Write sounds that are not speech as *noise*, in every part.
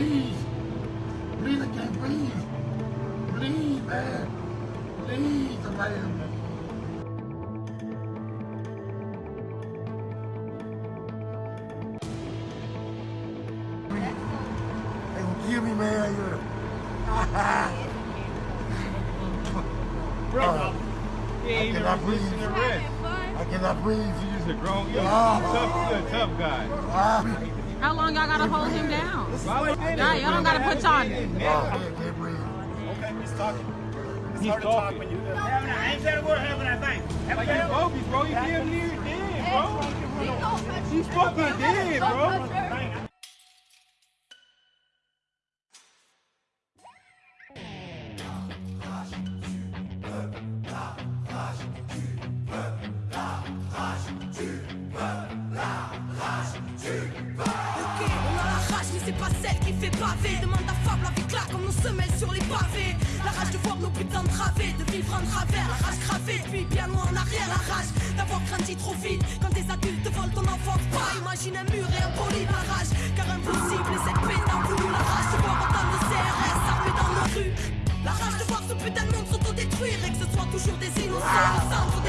Please. Please, I can't breathe. Please, man. Please, somebody help me. They gonna kill me, man. *laughs* Bro, Uh, even cannot breathe. I cannot breathe. You're just a grown, you're a Ah. tough, you're a tough guy. Ah, How long y'all gotta hold him down? Y'all Y'all, y'all don't gotta put y'all. I can't breathe. Okay, he's talking. It's He's hard to talk talking. when you uh, I ain't said a word having that thing. Like you bogus, bro. You damn near dead, bro. You fucking dead, bro. C'est pas celle qui fait baver. Demande à Fable avec là, comme nos semelles sur les pavés. La rage de voir nos putains través, de vivre en travers. La rage gravée, puis bien loin en arrière. La rage d'avoir grandi trop vite. Quand des adultes volent ton enfance, pas imagine un mur et un poli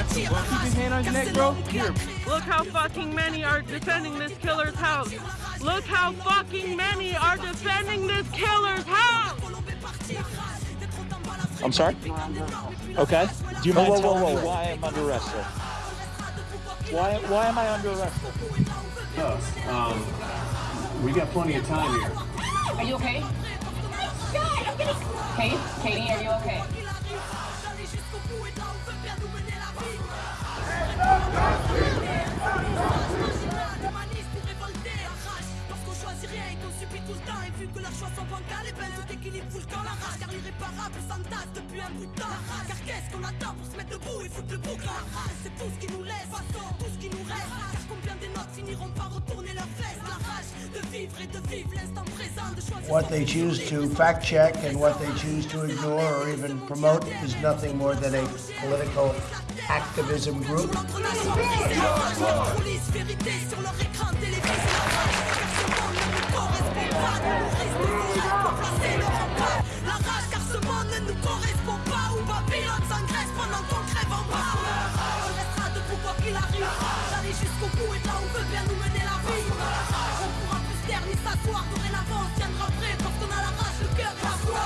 au centre des tirs. La rage, car c'est l'homme qui a. Look how fucking many are defending this killer's house. Look how fucking many are defending this killer's house. I'm sorry? Okay. Do you mind telling me why I'm under arrest, sir? Why, why am I under arrest? sir? Um, we got plenty of time here. Are you okay? Oh my God, I'm getting... Kate? Katie, are you okay? Rien et qu'on subit tout le temps Et vu que leurs choix sont bancals Et ben tout équilibre fout le camp La rage car l'irréparable s'entasse depuis un bout de temps car qu'est-ce qu'on attend pour se mettre debout et foutre le bouc La rage c'est tout ce qui nous laisse Tout ce qui nous reste. Car combien des notes finiront par retourner leurs fesses? La rage de vivre et de vivre l'instant présent De choisir What they choose to fact check and what they choose to ignore or even promote is nothing more than a political activism group. Ne nous correspond pas, où Babylone s'engraisse pendant qu'on crève en bas. On restera debout quoi qu'il arrive, d'aller jusqu'au bout et là où veut bien nous mener la vie. On pourra plus taire ni s'asseoir, dorénavant on tiendra prêt, parce qu'on a la rage, le cœur et la foi.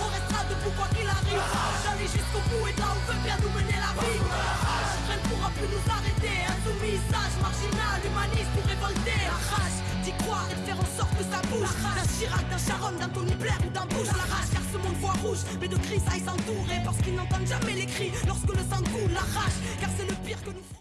On restera debout quoi qu'il arrive, d'aller jusqu'au bout et là où veut bien nous mener la vie. Rien ne pourra plus nous arrêter, insoumis, sage, marginal, humaniste ou révolté. La rage d'y croire et de faire en sorte que ça bouge. D'un Chirac, d'un Sharon, d'un Tony Blair ou d'un Bush. Mais de cris aille s'entourer parce qu'ils n'entendent jamais les cris lorsque le sang coule. La rage car c'est le pire que nous.